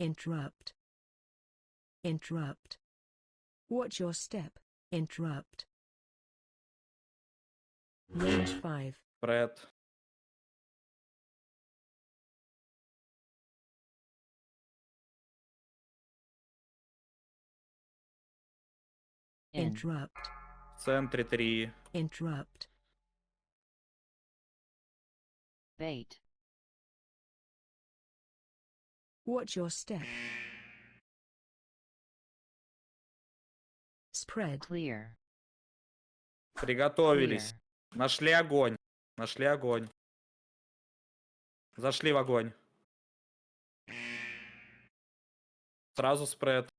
Interrupt. Interrupt. Watch your step. Interrupt. Range 5. Спред. in, Interrupt. В центре 3. Interrupt. bait, Watch your step. Spread. clear, Приготовились. clear, Нашли огонь. Нашли огонь. Зашли в огонь. Сразу спред.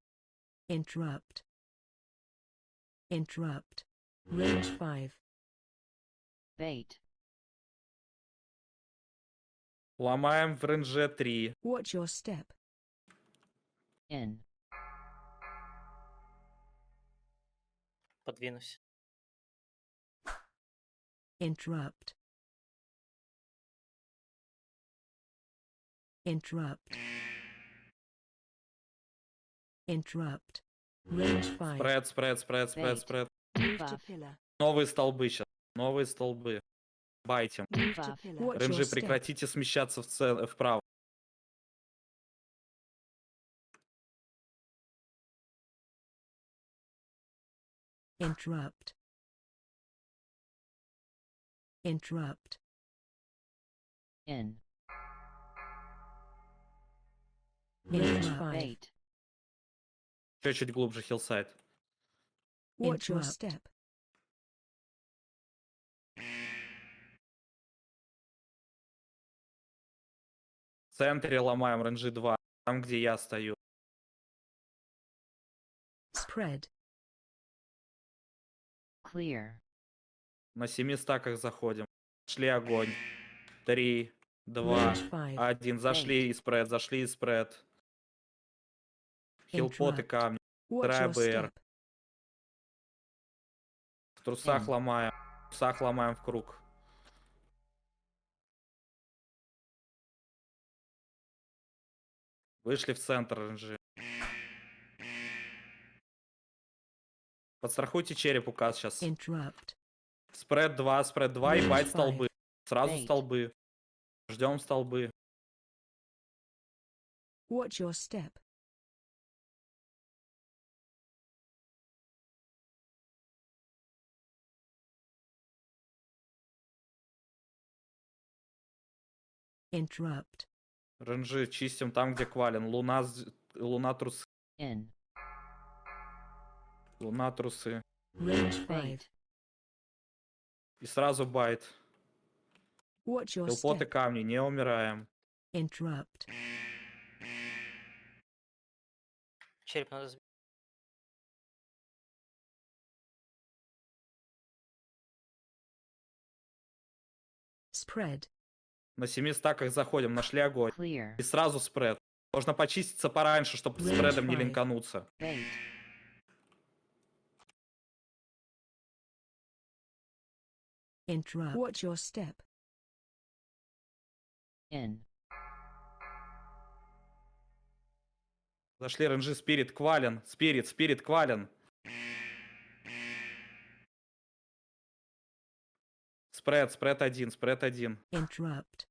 Interrupt. Interrupt. Range 5. bait, Ломаем в ренже 3. Watch your step. in, Подвинусь. Interrupt. Interrupt. Interrupt. Range 5. Спред, спред, спред, спред, спред. Новые столбы сейчас. Новые столбы. Ренжи, step. прекратите смещаться в ц- вправо. Interrupt. Interrupt. in, Range in, 5. bait, Еще чуть глубже хиллсайд. Watch your Interrupt. step. В центре ломаем ренжи 2. Там, где я стою. Spread. clear, На семи стаках заходим. Шли огонь. Три, два, Range 5. один. Зашли и спред, зашли и спред. Хилпот и камни. Драйбер. step. В трусах ломаем. В трусах ломаем в круг. Вышли в центр ренжи. Подстрахуйте череп указ сейчас. Interrupt. Спред 2, спред 2 и байт столбы. Сразу Bait. столбы. Ждем столбы. Watch your step. Interrupt. Ренжи чистим там, где квален. Луна, луна трусы. in, Луна трусы. Range 5. bait, И сразу байт. Step. камни, не умираем. Interrupt. Череп надо сбить. Spread. На семи стаках заходим, нашли огонь. clear, И сразу спред. Можно почиститься пораньше, чтобы Range спредом не линкануться. bait, Interrupt. Watch your step. in, Зашли ренжи спирит квален. Спирит, спирит квален. Спред, спред один, спред один. Interrupt.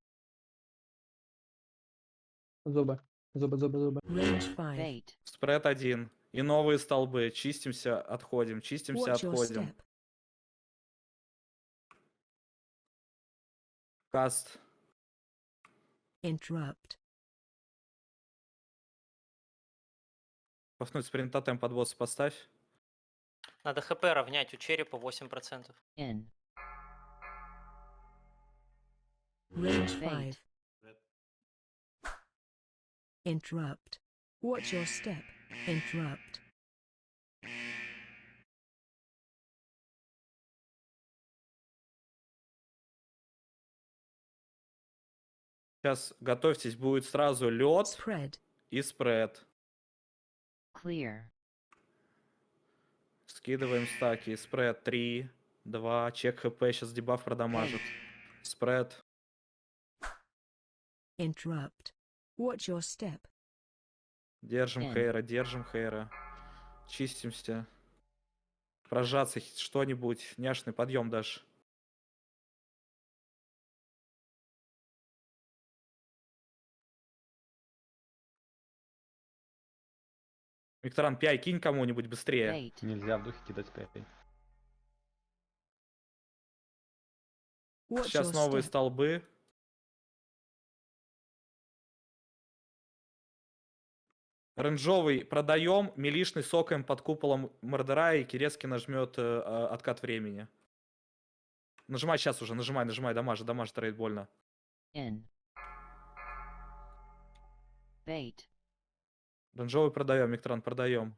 Зубы. Range 5. bait, Спред один. И новые столбы. Чистимся, отходим. Чистимся, отходим. Каст. Interrupt. Пафнуть спринтатем под босса поставь. Надо хп равнять у черепа 8%. in, Range Bait. 5. Interrupt. Watch your step. Interrupt. Сейчас готовьтесь, будет сразу лед Spread. и спред. clear, Скидываем стаки. Спред 3, 2, чек хп, сейчас дебаф продамажит. Спред. Interrupt. Watch your step. Держим Н. Хейра, держим Хейра. Чистимся. Прожаться что-нибудь. Няшный подъем дашь. Викторан, пяй, кинь кому-нибудь быстрее. Bait. Нельзя в духе кидать пять. Watch Сейчас новые step. столбы. Ренжовый продаем, милишный сокаем под куполом Мордера, и Кирецкий нажмет э, а, откат времени. Нажимай сейчас уже, нажимай, нажимай, дамажи, дамажи, трейд больно. In. Bait. Ренжовый продаем, Миктран продаем.